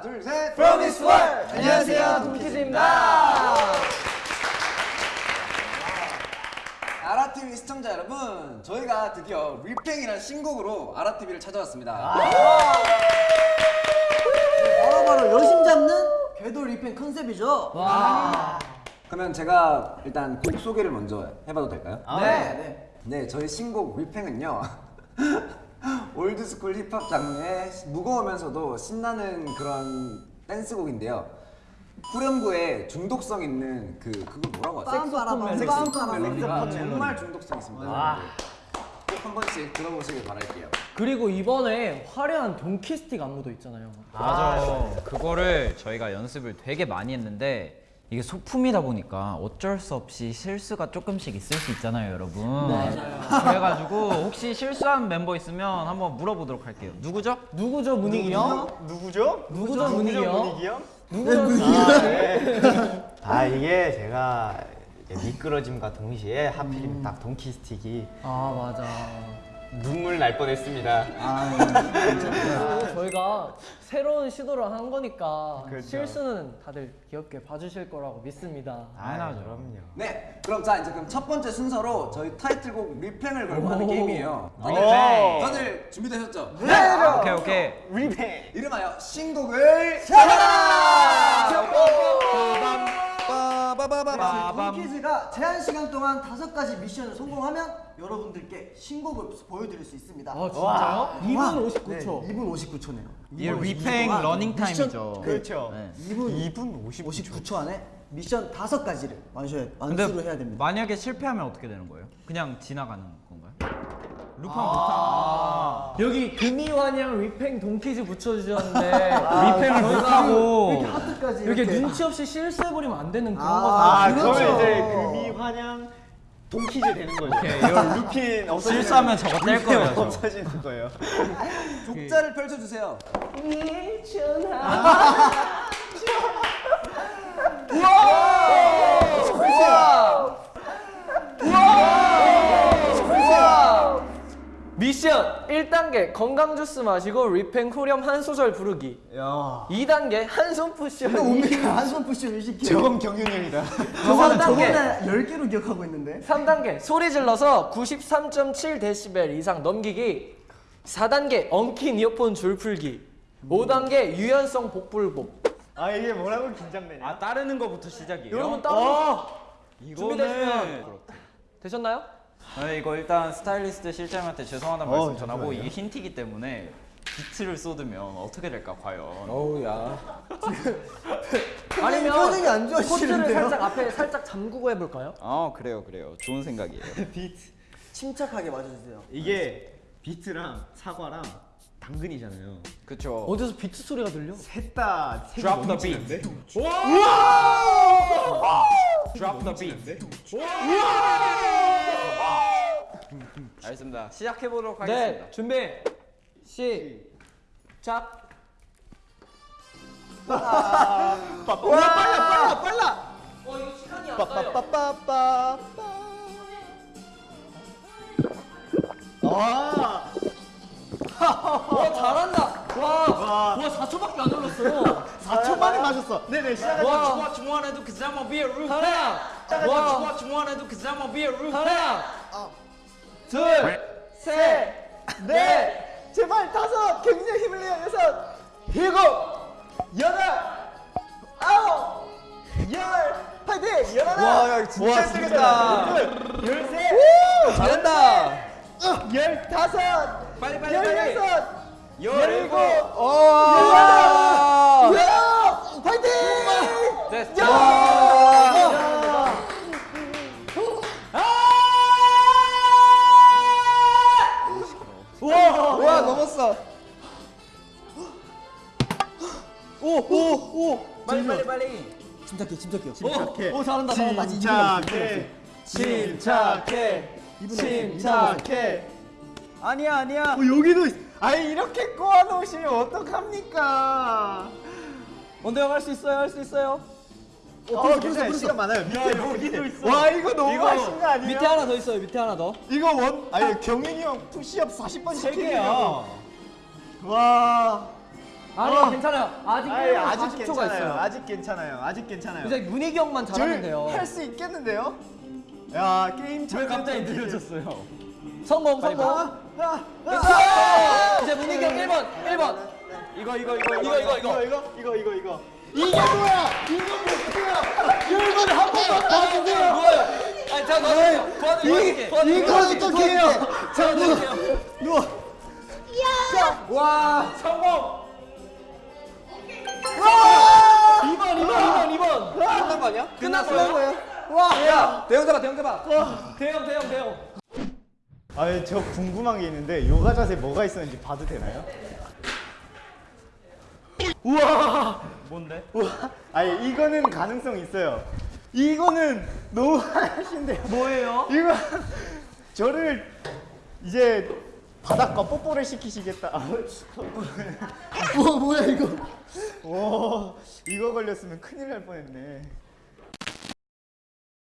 하나, 둘, 셋. Promise world! 안녕하세요, 동키즈입니다. 아라TV 시청자 여러분, 저희가 드디어 뤼팽이라는 신곡으로 아라TV를 찾아왔습니다. 바로바로 여심 잡는 괴도 뤼팽 컨셉이죠. 그러면 제가 일단 곡 소개를 먼저 해봐도 될까요? 네. 네. 네, 저희 신곡 뤼팽은요. old school 힙합 장르의 무거우면서도 신나는 그런 댄스곡인데요. 후렴구에 중독성 있는 그 그거 뭐라고 하죠? 빰빠라밤. 멜로디가 정말 중독성 있습니다. 꼭한 번씩 들어보시길 바랄게요. 그리고 이번에 화려한 동키스틱 안무도 있잖아요. 맞아요. 그거를 저희가 연습을 되게 많이 했는데 이게 소품이다 보니까 어쩔 수 없이 실수가 조금씩 있을 수 있잖아요, 여러분. 맞아요. 그래가지고 혹시 실수한 멤버 있으면 한번 물어보도록 할게요. 누구죠? 누구죠, 문익이 형? 누구죠? 누구죠, 문익이 형? 문익이 형? 누구죠, 아 이게 제가 미끄러짐과 동시에 하필이면 딱 돈키스틱이 아, 맞아. 눈물 날 뻔했습니다. 그리고 저희가 새로운 시도를 한 거니까 그렇죠. 실수는 다들 귀엽게 봐주실 거라고 믿습니다. 당연하죠. 그럼요. 네, 그럼 자 이제 그럼 첫 번째 순서로 저희 타이틀곡 리팽을 걸고 하는 오. 게임이에요. 리팽. 다들 준비되셨죠? 오케이 오케이. 뤼팽. 이름하여 신곡을 찾아라! 빠바바바밤. 빠밤. 퀴즈가 제한 시간 동안 다섯 가지 미션을 성공하면 여러분들께 신곡을 보여드릴 수 있습니다. 아, 진짜요? 2분 59초. 네, 2분 59초네요. 이 뤼팽 러닝 타임이죠. 그렇죠. 네. 2분, 2분 50초. 59초 안에 미션 다섯 가지를 완수해, 완수를 해야 됩니다. 만약에 실패하면 어떻게 되는 거예요? 그냥 지나가는 건가요? 루팡 못하. 여기 금이환영 리팽 돈키즈 붙여주셨는데 리팽을 못하고 이렇게 하트까지 이렇게 이렇게, 눈치 없이 실수해버리면 안 되는 그런 아, 거죠. 아 그렇죠. 이제 금이 환영 돈키즈 되는 거죠. 이거 루핀 없어지는 실수하면 저거 뗄 거예요, 저. 없어지는 거예요. 족자를 펼쳐주세요. 1단계 건강 주스 마시고 리팽 후렴 한 소절 부르기. 2단계 한손 푸시하기. 뭡니까? 한손 푸시를 시키고. 저건 경윤이 형이다. 저거는 3단계. 저번에 10개로 기억하고 있는데. 3단계 소리 질러서 93.7dB 이상 넘기기 4단계 엉킨 이어폰 줄 풀기 5단계 유연성 복불복 아 이게 뭐라고 긴장되냐? 아 따르는 거부터 시작이에요? 여러분 따로 이거는 준비되시면 되셨나요? 네, 이거 일단 스타일리스트 실장님한테 죄송하다 는 어, 말씀 전하고 잠시만요. 이게 힌트이기 때문에 비트를 쏟으면 어떻게 될까 과연 어우야. 아니면 표정이 안 코트를 좋아지는데요? 살짝 앞에 살짝 잠그고 해볼까요? 아 그래요 그래요 좋은 생각이에요 비트. 침착하게 맞아주세요. 이게 비트랑 사과랑 당근이잖아요. 그쵸 어디서 비트 소리가 들려? 셋다 Drop the beat Drop the beat 알겠습니다 시작해보도록 하겠습니다 네 준비 시작 와 빨라 빨라 빨라. 어 이거 시간이 안 가요 빠빠빠빠빠. 아. 와 잘한다 와. 와 와 4초밖에 안 흘렀어요 4초 만에 맞았어. 네네 시작하자. 와. You wanna do cause I'ma be a roof 하나 와 you wanna do cause I'ma be a roof 하나 둘 셋 넷. 제발 다섯. 굉장히 힘을 내요. 여섯. 일곱. 여덟. 아홉. 열. 파이팅! 열하나. 와, 야, 진짜 힘들겠다. 열세 잘한다. 열다섯. 빨리 빨리 빨리. 열여섯. 열일곱. 와. 열아홉. 파이팅! 됐어 와 넘었어. 빨리 빨리 빨리. 침착해, 침착해요. 침착해. 오, 잘한다, 잘한다. 침착해. 침착해. 침착해. 아니야 아니야. 어, 여기도 있... 아니 이렇게 꼬아놓으시면 어떡합니까? 원대 형 할 수 있어요 할 수 있어요 어, 괜찮아요. 시간 많아요. 밑에 여기도 있어. 와, 이거 너무 이거 하신 거 아니에요? 밑에 하나 더 있어요 밑에 하나 더 이거 원 아니 경민이 형 푸시업 40번 세 시키는 개야. 거. 와. 아니 괜찮아요. 아직 아니, 1분 아직 40초가 괜찮아요. 있어요. 아직 괜찮아요. 아직 괜찮아요. 이제 문희기 형만 잘하면 돼요. 할 수 있겠는데요? 야 게임 왜 갑자기 느려졌어요? 성공 성공. 아, 아, 아! 이제 문희기 형 1번 1번. 이거 이거 이거 이거 이거 이거 이거 이거 이거 이거 이게 뭐야? 이거 뭐야? 여러분 한 번만 봐주세요. 뭐예요? 아니. 도와드릴게요. 도와드릴게요. 이거 어떻게 해요? 자 도와드릴게요. 누워. 와 성공. 2번 2번 2번 2번. 끝난 거 아니야? 끝났어요? 와. 야 대형 잡아 대형 잡아. 대형 대형 대형. 아니 저 궁금한 게 있는데 요가 자세 뭐가 있었는지 봐도 되나요? 우와. 뭔데? 우와. 아니 이거는 가능성 있어요. 이거는 너무 하신데요. 뭐예요? 이거 저를 이제 바닥과 뽀뽀를 시키시겠다. 뭐 뭐야 이거? 오 이거 걸렸으면 큰일 날 뻔했네.